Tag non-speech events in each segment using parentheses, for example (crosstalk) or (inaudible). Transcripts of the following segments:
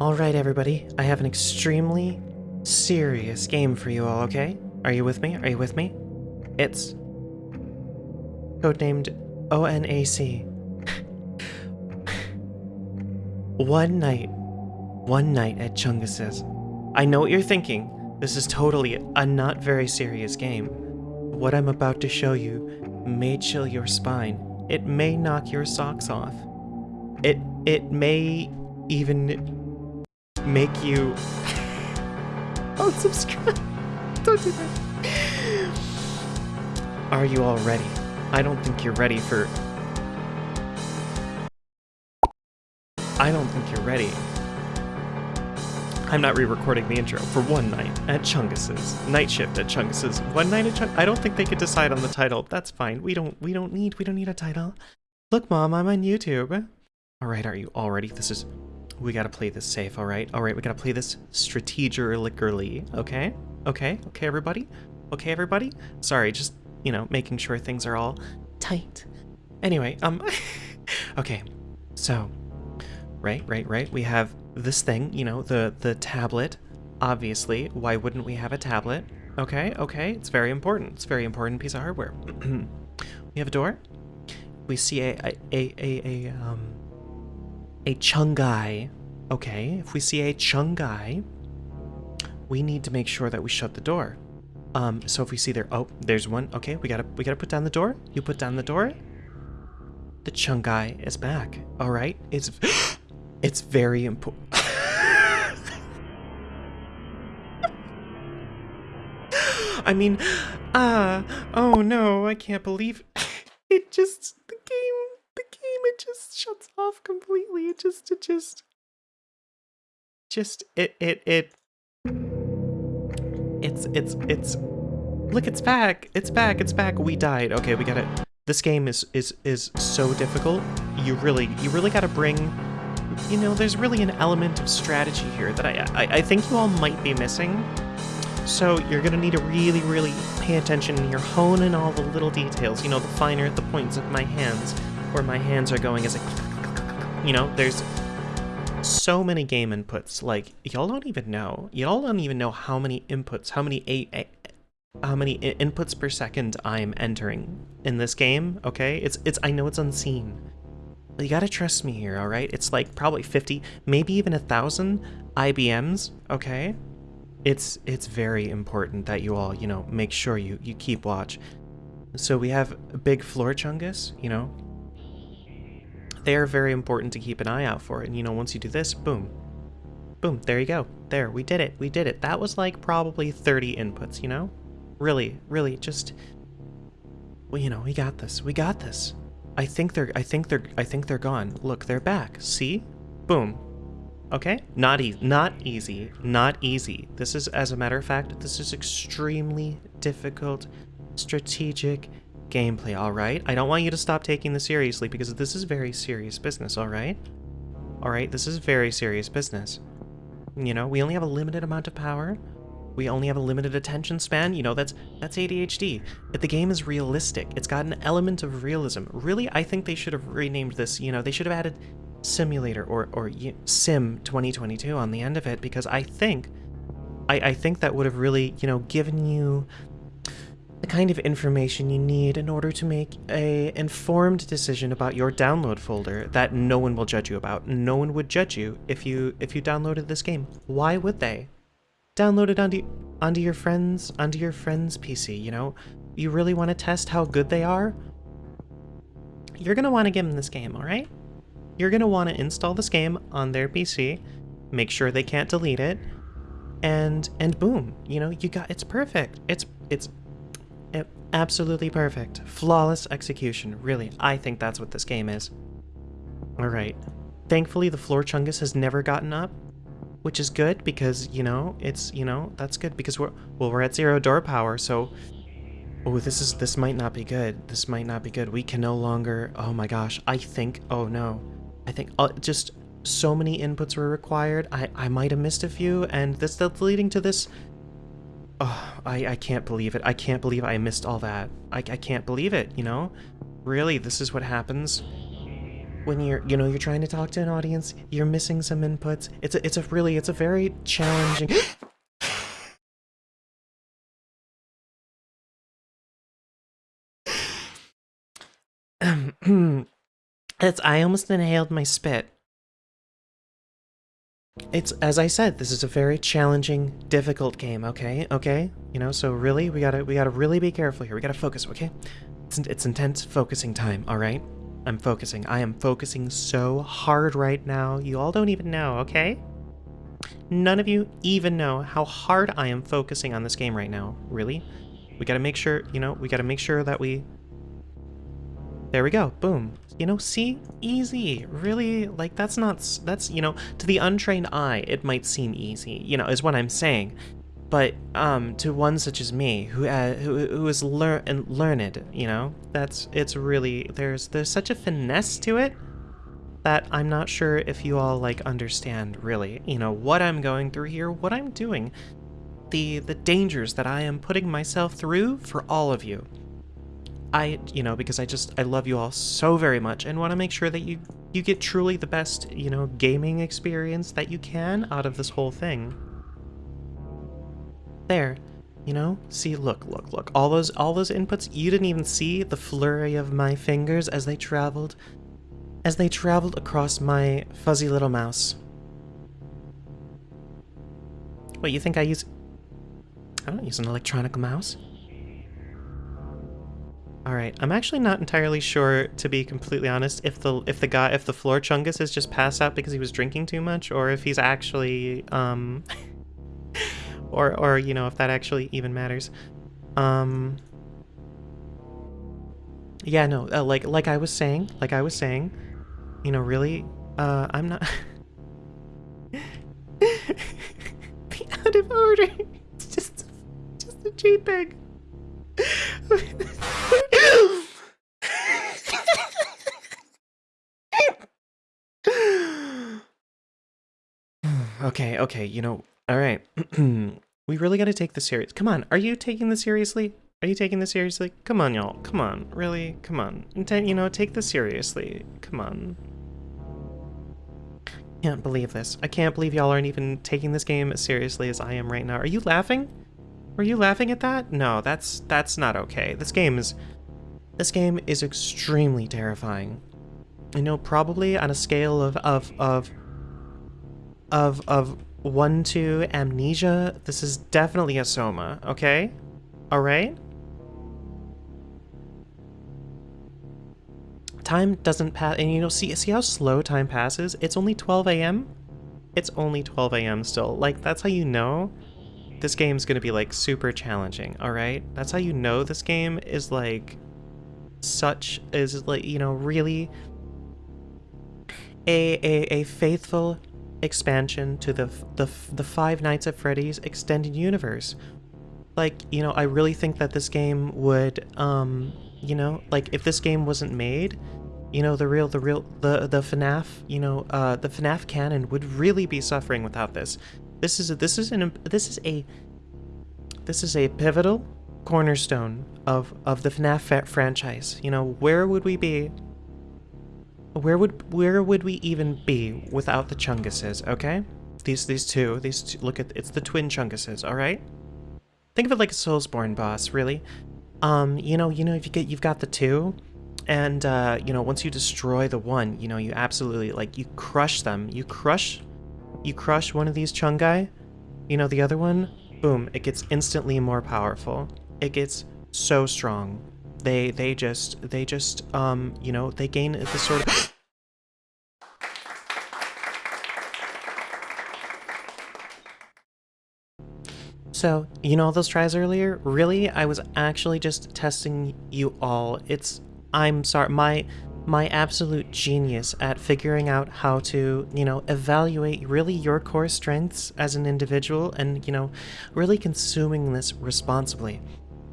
Alright, everybody, I have an extremely serious game for you all, okay? Are you with me? Are you with me? It's codenamed ONAC. one night, one night at Chungus's. I know what you're thinking. This is totally a not very serious game. What I'm about to show you may chill your spine. It may knock your socks off. It it may even make you (laughs) unsubscribe. (laughs) Don't do that. Are you all ready? I don't think you're ready for. I don't think you're ready. I'm not re-recording the intro for one night at Chungus's. Night shift at Chungus's. One night at Chung I don't think they could decide on the title. That's fine. We don't we don't need we don't need a title. Look, mom, I'm on YouTube. Alright, are you all ready? This is we gotta play this safe, alright? Alright, we gotta play this strategically, okay? Okay, okay, everybody? Okay, everybody? Sorry, just, you know, making sure things are all tight. Anyway, um, (laughs) okay, so, right, right, right, we have this thing, you know, the, the tablet, obviously. Why wouldn't we have a tablet? Okay, okay, it's very important. It's very important piece of hardware. (clears throat) we have a door. We see a, a, a, a, a um, a Chungai. Okay, if we see a Chungai, we need to make sure that we shut the door. Um, so if we see there, oh, there's one. Okay, we gotta we gotta put down the door. You put down the door. The Chungai is back. All right, it's (gasps) it's very important. (laughs) I mean, ah, uh, oh no, I can't believe (laughs) it just it just shuts off completely. It just it just just it it it it's it's it's look it's back it's back it's back. We died. Okay we got it. This game is is is so difficult. You really you really got to bring you know there's really an element of strategy here that I, I i think you all might be missing. So you're gonna need to really really pay attention you're honing all the little details you know the finer the points of my hands where my hands are going as a you know there's so many game inputs. Like y'all don't even know. Y'all don't even know how many inputs how many a, how many inputs per second I'm entering in this game okay? It's it's I know it's unseen. You gotta trust me here all right? It's like probably 50 maybe even a thousand IBMs okay? It's it's very important that you all you know make sure you you keep watch. So we have big floor chungus you know they are very important to keep an eye out for. And you know, once you do this, boom, boom, there you go. There, we did it. We did it. That was like probably 30 inputs, you know? Really, really, just, well, you know, we got this. We got this. I think they're, I think they're, I think they're gone. Look, they're back. See? Boom. Okay? Not easy. Not easy. Not easy. This is, as a matter of fact, this is extremely difficult, strategic, gameplay, alright? I don't want you to stop taking this seriously because this is very serious business, alright? Alright, this is very serious business. You know, we only have a limited amount of power. We only have a limited attention span. You know, that's that's ADHD. But the game is realistic. It's got an element of realism. Really, I think they should have renamed this, you know, they should have added simulator or, or sim 2022 on the end of it because I think I, I think that would have really, you know, given you the kind of information you need in order to make a informed decision about your download folder that no one will judge you about. No one would judge you if you if you downloaded this game. Why would they? Download it onto onto your friends onto your friend's PC, you know? You really want to test how good they are? You're going to want to give them this game, all right? You're going to want to install this game on their PC, make sure they can't delete it, and and boom, you know, you got it's perfect. It's it's Absolutely perfect. Flawless execution. Really, I think that's what this game is. Alright. Thankfully, the floor chungus has never gotten up, which is good because, you know, it's, you know, that's good because we're, well, we're at zero door power, so... Oh, this is, this might not be good. This might not be good. We can no longer, oh my gosh, I think, oh no. I think, uh, just so many inputs were required. I, I might have missed a few, and this that's leading to this Oh, I, I can't believe it. I can't believe I missed all that. I, I can't believe it, you know? Really, this is what happens when you're, you know, you're trying to talk to an audience, you're missing some inputs. It's a, it's a really, it's a very challenging. (gasps) (clears throat) That's, I almost inhaled my spit. It's, as I said, this is a very challenging, difficult game, okay? Okay? You know, so really, we gotta, we gotta really be careful here. We gotta focus, okay? It's, it's intense focusing time, alright? I'm focusing. I am focusing so hard right now. You all don't even know, okay? None of you even know how hard I am focusing on this game right now. Really? We gotta make sure, you know, we gotta make sure that we... There we go. Boom. You know, see? Easy. Really? Like, that's not... That's, you know, to the untrained eye, it might seem easy, you know, is what I'm saying. But um, to one such as me, who uh, who, who is lear and learned, you know, that's it's really there's there's such a finesse to it that I'm not sure if you all like understand really, you know, what I'm going through here, what I'm doing, the the dangers that I am putting myself through for all of you. I, you know, because I just I love you all so very much and want to make sure that you you get truly the best, you know, gaming experience that you can out of this whole thing there. You know? See, look, look, look. All those all those inputs, you didn't even see the flurry of my fingers as they traveled as they traveled across my fuzzy little mouse. What, you think I use I don't use an electronic mouse. Alright, I'm actually not entirely sure, to be completely honest, if the if the guy if the floor chungus has just passed out because he was drinking too much, or if he's actually um (laughs) or or you know if that actually even matters. Um yeah no uh, like like i was saying like i was saying you know really uh i'm not (laughs) be out of order. It's (laughs) just just a jpeg okay okay you know all right. (clears throat) we really got to take this serious. Come on. Are you taking this seriously? Are you taking this seriously? Come on, y'all. Come on. Really? Come on. You know, take this seriously. Come on. Can't believe this. I can't believe y'all aren't even taking this game as seriously as I am right now. Are you laughing? Are you laughing at that? No, that's that's not okay. This game is this game is extremely terrifying. You know, probably on a scale of of of of of 1 2 amnesia. This is definitely a soma, okay? Alright? Time doesn't pass, and you know, see, see how slow time passes? It's only 12 a.m.? It's only 12 a.m. still. Like, that's how you know this game's gonna be, like, super challenging, alright? That's how you know this game is, like, such, is, like, you know, really a, a, a faithful expansion to the, the, the Five Nights at Freddy's extended universe. Like, you know, I really think that this game would, um, you know, like if this game wasn't made, you know, the real, the real, the, the FNAF, you know, uh, the FNAF canon would really be suffering without this. This is a, this is an, this is a, this is a pivotal cornerstone of, of the FNAF franchise. You know, where would we be where would where would we even be without the Chunguses, okay? These these two, these two, look at it's the twin Chunguses, all right? Think of it like a Soulsborne boss, really. Um, you know, you know if you get you've got the two and uh, you know, once you destroy the one, you know, you absolutely like you crush them. You crush you crush one of these Chungai, you know, the other one, boom, it gets instantly more powerful. It gets so strong they they just they just um you know they gain this sort of (coughs) So, you know all those tries earlier? Really? I was actually just testing you all. It's I'm sorry, my my absolute genius at figuring out how to, you know, evaluate really your core strengths as an individual and, you know, really consuming this responsibly.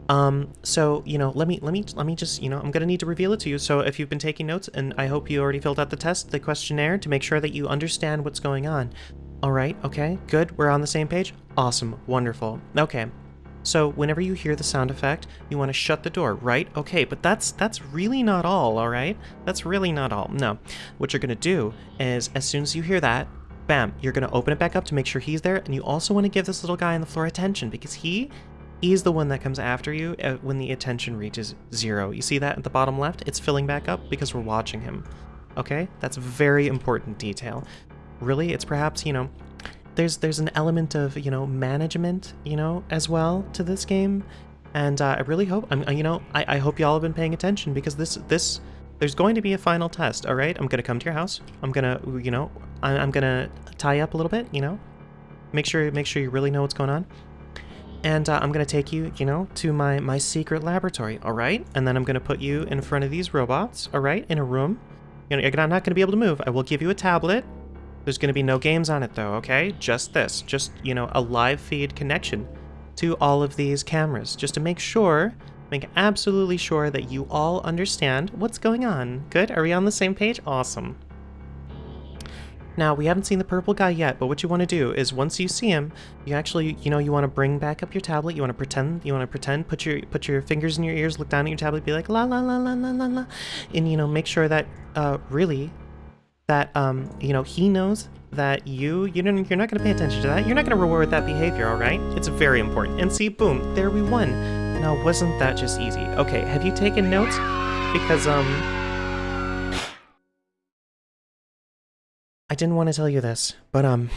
Um, so, you know, let me, let me, let me just, you know, I'm going to need to reveal it to you. So if you've been taking notes, and I hope you already filled out the test, the questionnaire, to make sure that you understand what's going on. All right, okay, good, we're on the same page. Awesome, wonderful. Okay, So whenever you hear the sound effect, you want to shut the door, right? Okay, but that's that's really not all, all right? That's really not all. No. What you're going to do is as soon as you hear that, bam, you're going to open it back up to make sure he's there and you also want to give this little guy on the floor attention because he is the one that comes after you uh, when the attention reaches zero. You see that at the bottom left? It's filling back up because we're watching him. Okay? That's a very important detail. Really, it's perhaps, you know, there's there's an element of, you know, management, you know, as well to this game. And uh, I really hope, I'm, you know, I, I hope y'all have been paying attention because this, this, there's going to be a final test, all right? I'm going to come to your house. I'm going to, you know, I'm going to tie up a little bit, you know, make sure, make sure you really know what's going on and uh, I'm gonna take you, you know, to my my secret laboratory, all right? And then I'm gonna put you in front of these robots, all right, in a room. You know, you're not gonna be able to move. I will give you a tablet. There's gonna be no games on it though, okay? Just this, just you know, a live feed connection to all of these cameras, just to make sure, make absolutely sure that you all understand what's going on. Good? Are we on the same page? Awesome. Now, we haven't seen the purple guy yet, but what you want to do is once you see him, you actually, you know, you want to bring back up your tablet, you want to pretend, you want to pretend, put your put your fingers in your ears, look down at your tablet, be like la la la la la la la, and you know, make sure that uh really that um, you know, he knows that you you don't you're not going to pay attention to that. You're not going to reward that behavior, all right? It's very important. And see, boom, there we won. Now, wasn't that just easy? Okay, have you taken notes? Because um I didn't want to tell you this, but um,